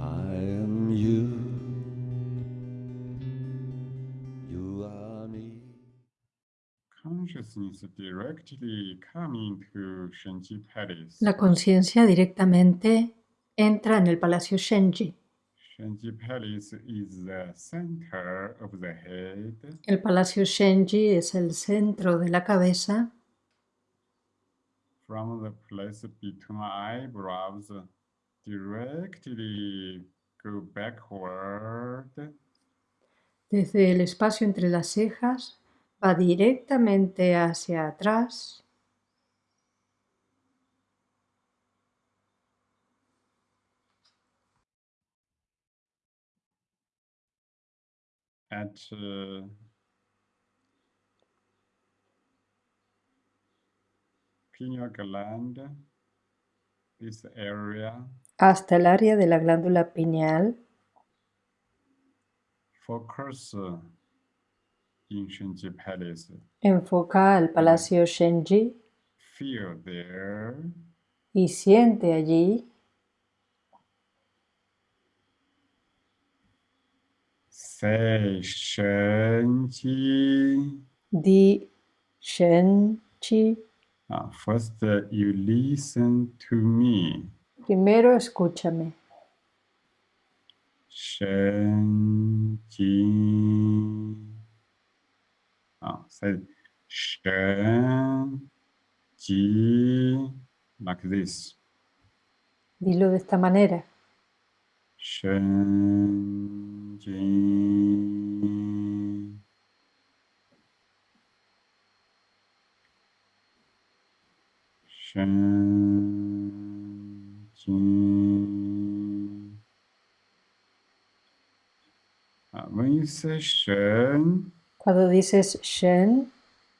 I am you. You are me. Consciousness directly coming to Shenji Palace. La conciencia directamente entra en el Palacio Shenji. Shenji Palace is the center of the head. El Palacio Shenji es el centro de la cabeza. From the place between eyebrows. Desde el espacio entre las cejas va directamente hacia atrás. at uh, pineal gland, this area, hasta el área de la glándula pineal. focus uh, in Shenji Palace. Enfoca al Palacio Shenji Feel there, y siente allí say Shenji. Di Shenji. Uh, first, uh, you listen to me. Primero escúchame. Shenji. Uh, say Shenji like this. Dilo de esta manera. Shenji. Shenji. Uh, Shen, Cuando dices Shen,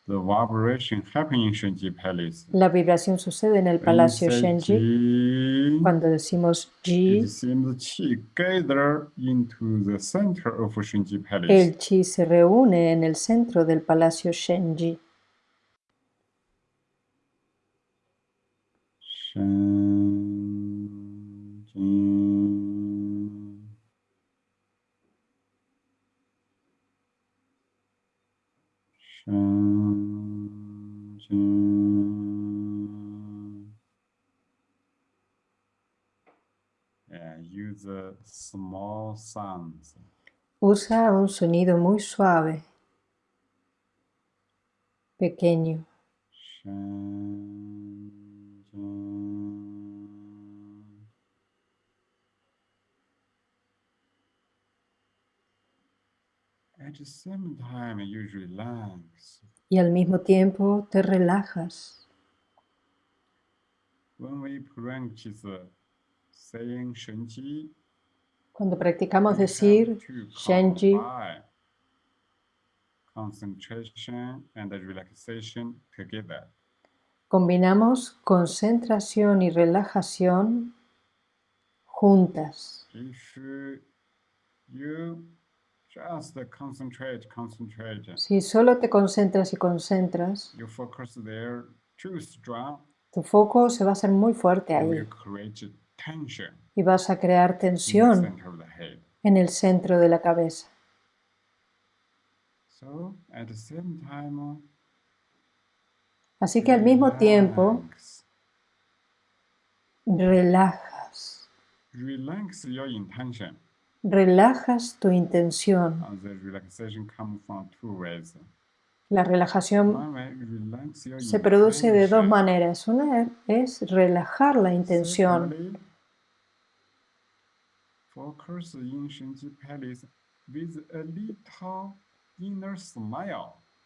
the vibration happening in Shenji Palace. la vibración sucede en el Palacio Shenji. Ji, Cuando decimos Ji, el Chi se reúne en el centro del Palacio Shenji. Shenji. Yeah, use small sounds. Usa un sonido muy suave, pequeño. Shenji. Y al mismo tiempo te relajas. Cuando practicamos decir Shenji, combine concentration and relaxation together. combinamos concentración y relajación juntas. If you just concentrate, concentrate, Si solo te concentras y concentras, you focus there too strong, tu foco se va a hacer muy fuerte ahí y vas a crear in the tensión center of the head. en el centro de la cabeza. So at the same time, Así que al mismo tiempo relajas, relax your intention. Relajas tu intención. La relajación se produce de dos maneras. Una es relajar la intención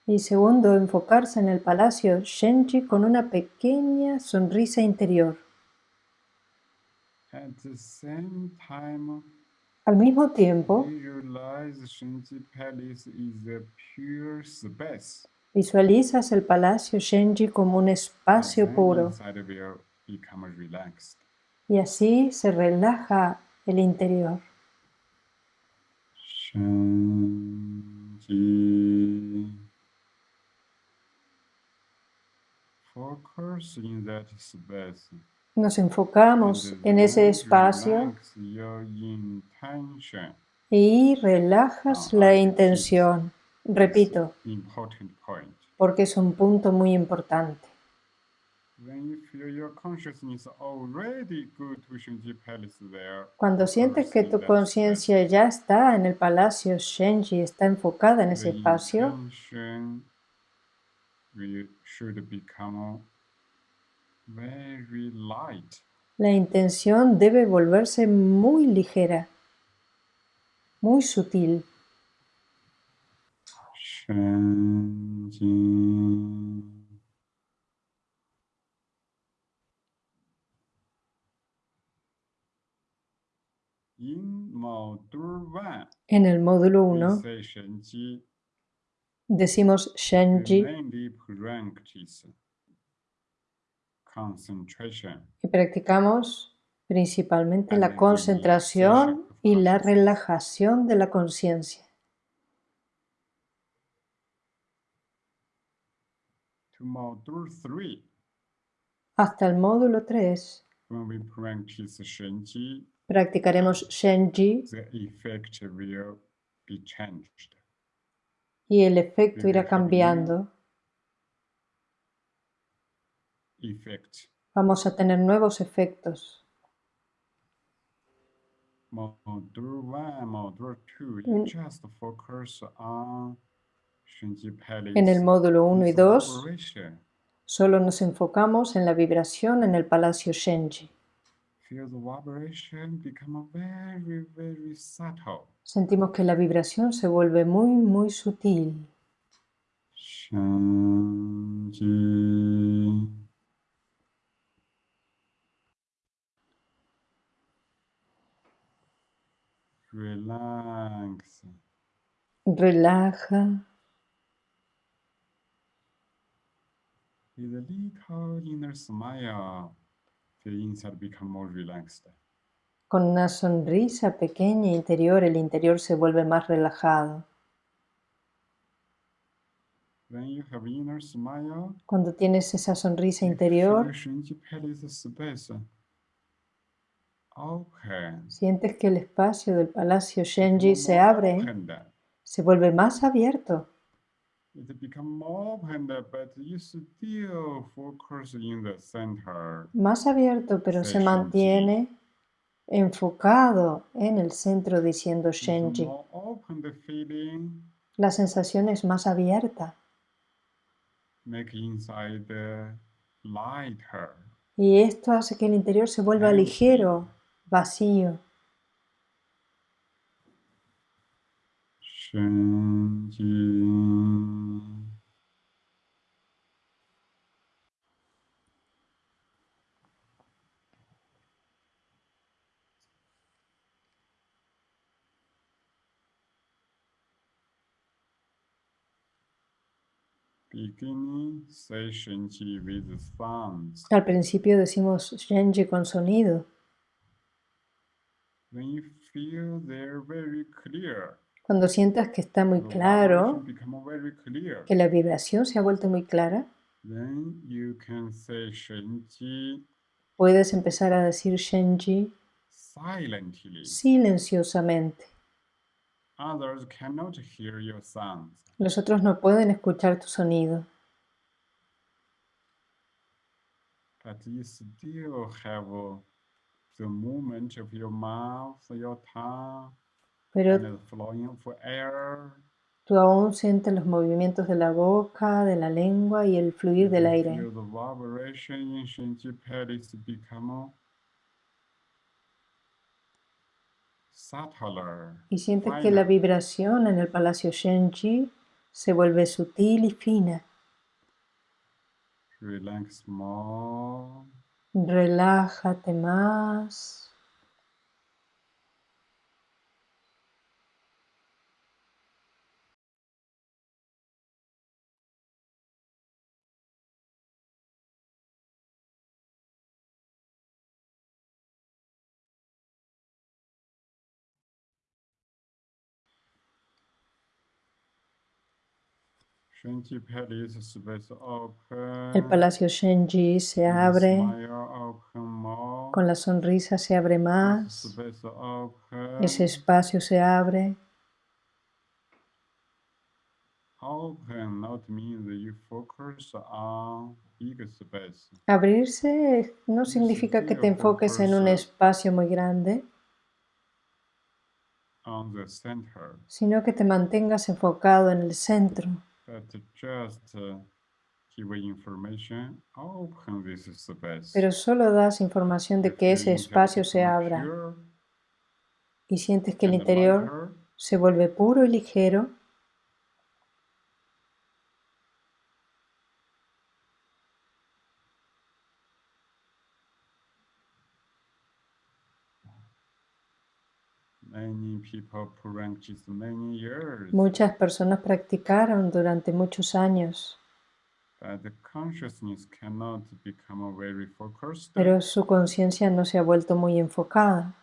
y segundo, enfocarse en el palacio Shenji con una pequeña sonrisa interior. At the same time, Al mismo tiempo, visualizas el palacio Shenji como un espacio puro y así se relaja el interior. Shenji. Focus in that space. Nos enfocamos en ese espacio y relajas la intención. Repito, porque es un punto muy importante. Cuando sientes que tu conciencia ya está en el palacio Shenji, está enfocada en ese espacio, intention will- should become very light. la intención debe volverse muy ligera, muy sutil. En el módulo we 1 say Shenji decimos Shenji. Y practicamos principalmente la concentración y la relajación de la conciencia. Hasta el módulo 3 when we practice Shenji, practicaremos Shenji the effect will be changed. y el efecto irá cambiando. Effect. Vamos a tener nuevos efectos. Module one, module two, Mm. you just focus on Shenji Palace. En el módulo 1 y with 2 vibration. solo nos enfocamos en la vibración en el palacio Shenji. Feel the vibration become very, very subtle. Sentimos que la vibración se vuelve muy, muy sutil. Shanji. Relax. Relaja With a little inner smile, the inside become more relaxed. con una sonrisa pequeña interior, el interior se vuelve más relajado. When you have inner smile, Cuando tienes esa sonrisa interior, open. sientes que el espacio del palacio Shenji se abre, se vuelve más abierto. It become more opened, but you still focus in the center. Más abierto, pero se mantiene enfocado en el centro diciendo Shenji. La sensación es más abierta make inside lighter. y esto hace que el interior se vuelva ligero, vacío. Al principio decimos Shenji con sonido. When you feel they're very clear, Cuando sientas que está muy claro, que la vibración se ha vuelto muy clara, then you can say Shenji puedes empezar a decir Shenji silently. silenciosamente. Others cannot hear your sounds. Los otros no pueden escuchar tu sonido, but you still have the movement of your mouth, your tongue, pero and the flowing of air. tú aún sientes los movimientos de la boca, de la lengua y el fluir del You aire. Feel the vibration in Shenji Palace become subtler. Y sientes que la vibración en el palacio Shenji se vuelve sutil y fina. Relax more. Relájate más. Open. El palacio Shenji se abre, Con la sonrisa se abre más, ese espacio se abre. Abrirse no significa que te enfoques en un espacio muy grande, on the center, sino que te mantengas enfocado en el centro. Pero solo das información de que ese espacio se abra. y sientes que el interior se vuelve puro y ligero. Many people practice many years, Muchas personas practicaron durante muchos años, pero su conciencia no se ha vuelto muy enfocada.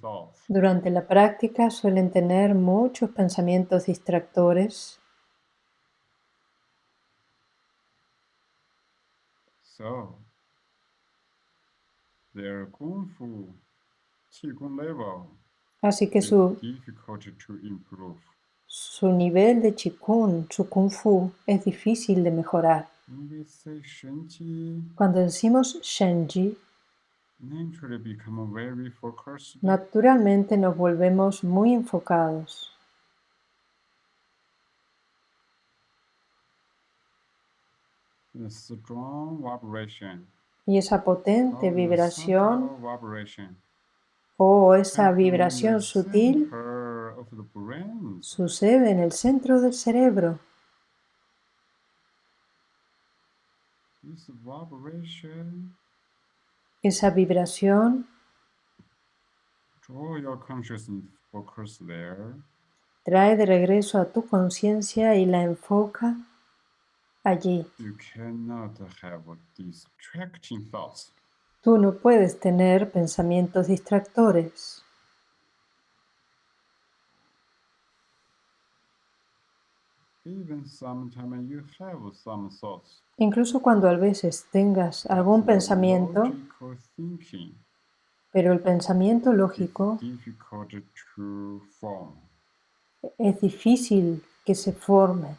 Thoughts. Durante la práctica suelen tener muchos pensamientos distractores, So, their Kung Fu Qigong level así que su, su nivel de Qigong, su Kung Fu, es difícil de mejorar. Cuando decimos Shenji, naturalmente nos volvemos muy enfocados. Y esa potente the vibración o esa in the vibración sutil sucede en el centro del cerebro. Esa vibración trae de regreso a tu conciencia y la enfoca allí. Tú no puedes tener pensamientos distractores. Even sometimes you have some thoughts. Incluso cuando a veces tengas algún pensamiento, pero el pensamiento lógico es difícil que se forme.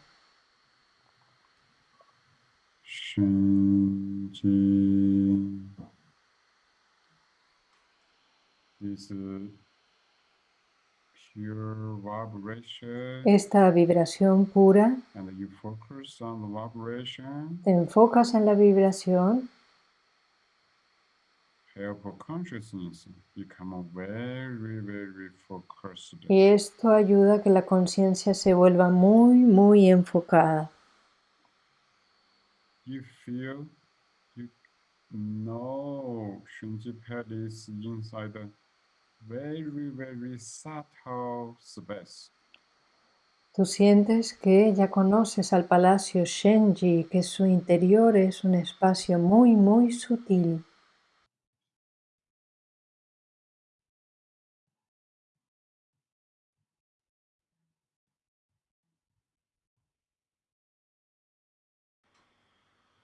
This uh, pure vibration, Esta vibración pura, and you focus on the vibration, te enfocas en la vibración. Help consciousness. Become very, very focused. y esto ayuda a que la conciencia se vuelva muy, muy enfocada. You feel, you know, inside a very, very subtle space. Tú sientes que ya conoces al palacio Shenji, que su interior es un espacio muy, muy sutil.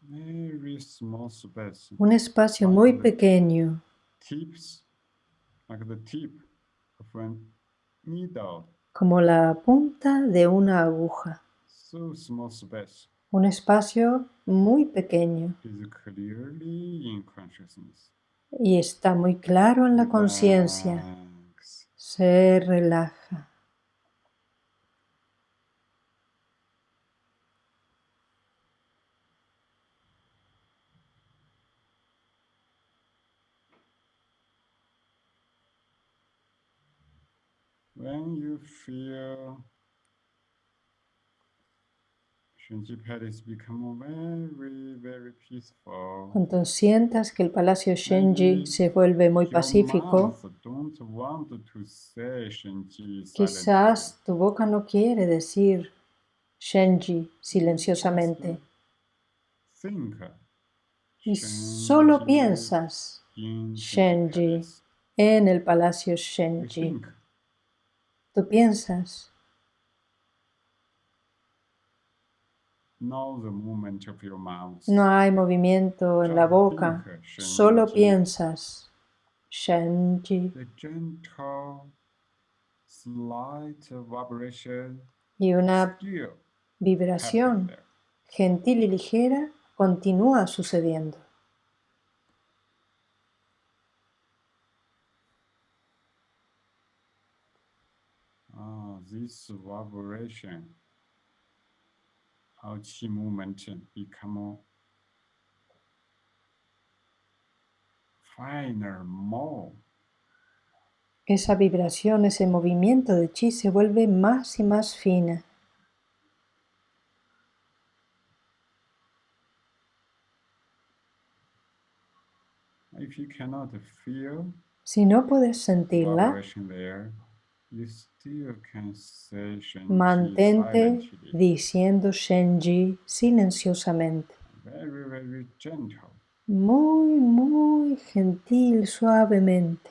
Very small space. Un espacio muy pequeño, Tips, como la punta de una aguja. So small space Un espacio muy pequeño is clearly in consciousness. y está muy claro en la conciencia. Se relaja. When you feel Shenji pad is become very, very Cuando sientas que el palacio Shenji se vuelve muy pacífico, quizás tu boca no quiere decir Shenji silenciosamente. Y solo piensas Shenji. En el palacio Shenji. Tú piensas no hay movimiento en la boca, solo piensas. Vibration y una vibración gentil y ligera continúa sucediendo. Ah, this vibration of qi movement become finer, more. Esa vibración, ese movimiento de chi se vuelve más y más fina. If you cannot feel Si no puedes sentirla, mantente diciendo Shenji silenciosamente. Muy, muy gentil, suavemente.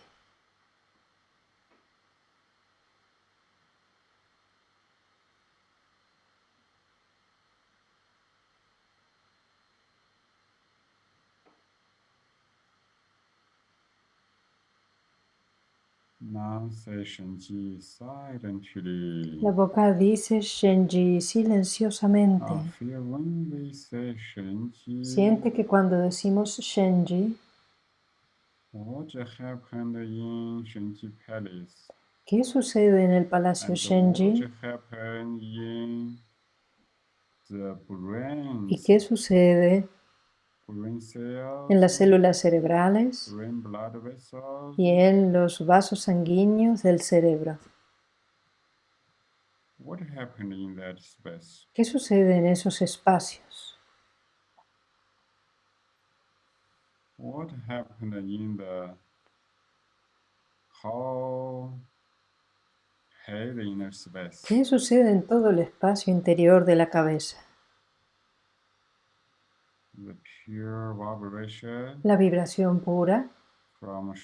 Now say Shen Qi silently. La boca dice Shenji silenciosamente. Siente que cuando decimos Shenji? ¿qué sucede en el Palacio Shenji? ¿Y qué sucede en las células cerebrales y en los vasos sanguíneos del cerebro? ¿Qué sucede en esos espacios? ¿Qué sucede en todo el espacio interior de la cabeza? The pure vibration La vibración pura. from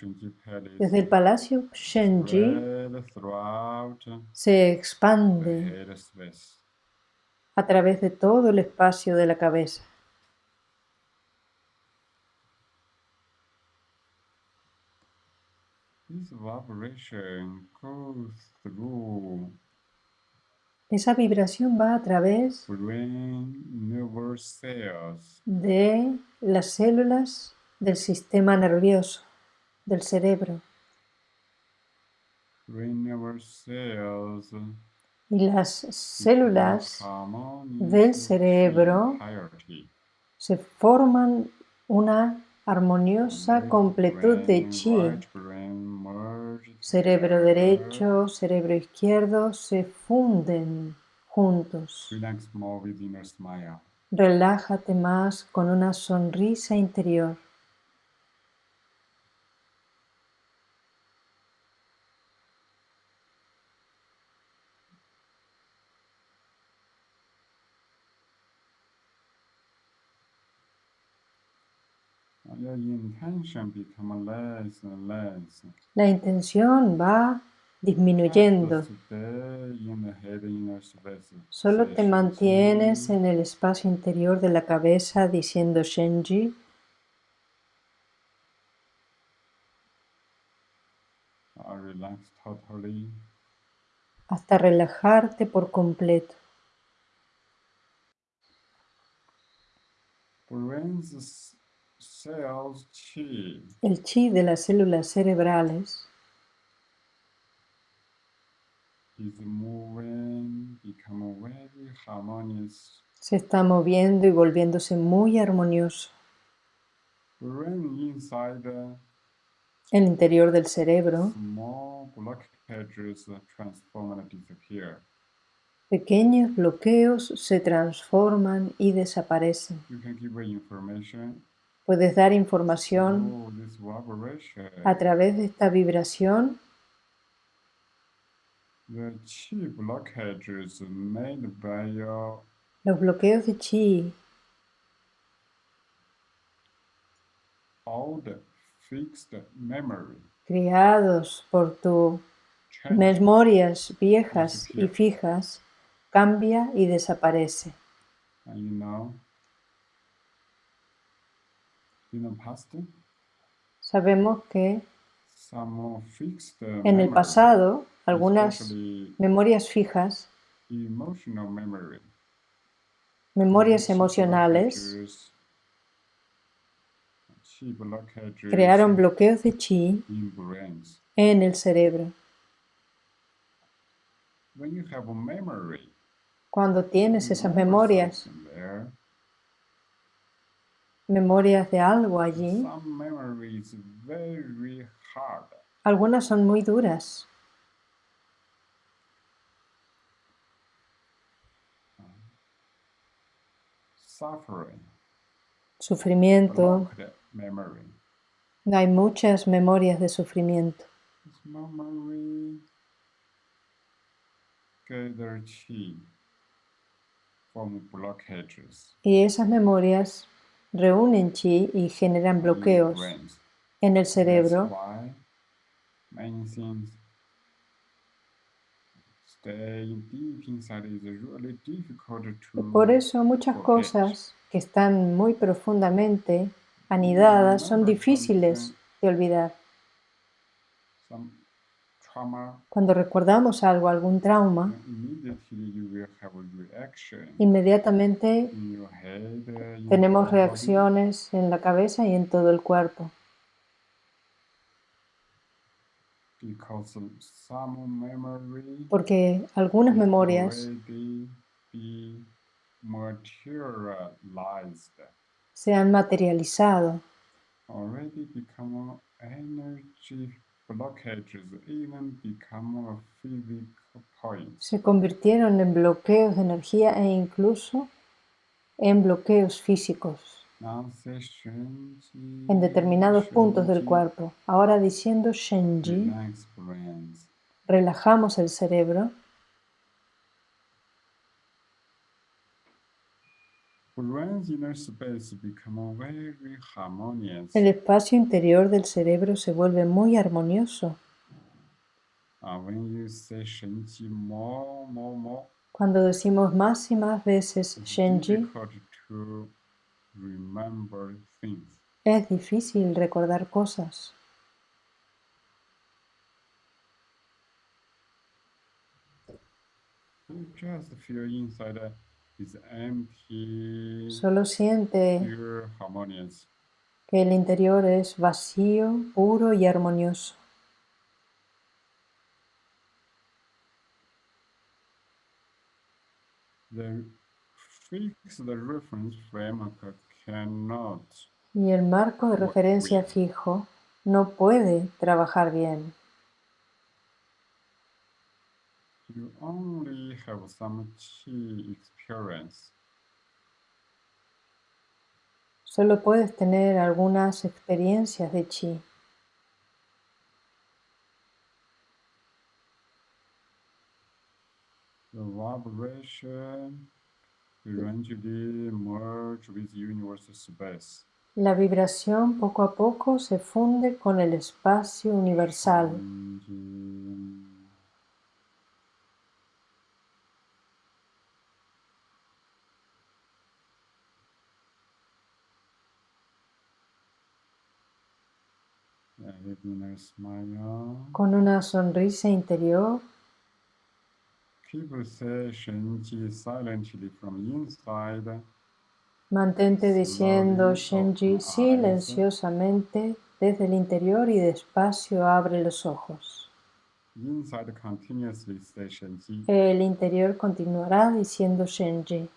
Palace. Desde el Palacio Shenji se the expande a través de todo el espacio de la cabeza. This vibration goes through Esa vibración va a través de las células del sistema nervioso, del cerebro. Y las células del cerebro se forman una armoniosa completud de chi. Cerebro derecho, cerebro izquierdo se funden juntos. Relájate más con una sonrisa interior. Your intention become less and less. La intención va disminuyendo. Solo te mantienes en el espacio interior de la cabeza diciendo Shenji hasta relajarte por completo. Cells chi El chi de las células cerebrales is moving, very harmonious. se está moviendo y volviéndose muy armonioso. Brain inside the El interior del cerebro, pequeños bloqueos se transforman y desaparecen. Puedes dar información vibration. a través de esta vibración. Los bloqueos de chi creados por tus memorias viejas y fijas cambia y desaparece. Know, past, Sabemos que some fixed en el pasado algunas memorias fijas, memory, memorias emocionales, crearon bloqueos de chi en el cerebro. When you have a memory, Cuando tienes esas memorias, memorias de algo allí, algunas son muy duras, sufrimiento, hay muchas memorias de sufrimiento. Y esas memorias reúnen chi y generan in bloqueos en el cerebro. Por eso muchas cosas que están muy profundamente anidadas son difíciles de olvidar. Cuando recordamos algo, algún trauma, immediately you will have a reaction. inmediatamente tenemos reacciones en la cabeza y en todo el cuerpo. Porque algunas memorias se han materializado, blockages even become physical points. Se convirtieron en bloqueos de energía e incluso en bloqueos físicos en determinados puntos del cuerpo. Ahora diciendo Shenji, relajamos el cerebro Brain's inner space become very harmonious. El espacio interior del cerebro se vuelve muy armonioso. When you say Shenji more, more, more, Cuando decimos más y más veces Shenji, difficult to remember things. es difícil recordar cosas. Just feel inside Solo siente que el interior es vacío, puro y armonioso. The fixed reference framework cannot Y el marco de referencia fijo no puede trabajar bien. You only have some chi experience. Solo puedes tener algunas experiencias de chi. The vibration gradually merge with universal space. La vibración poco a poco se funde con el espacio universal. And Con una sonrisa interior, from inside. mantente diciendo Shenji silenciosamente desde el interior y despacio abre los ojos. El interior continuará diciendo Shenji.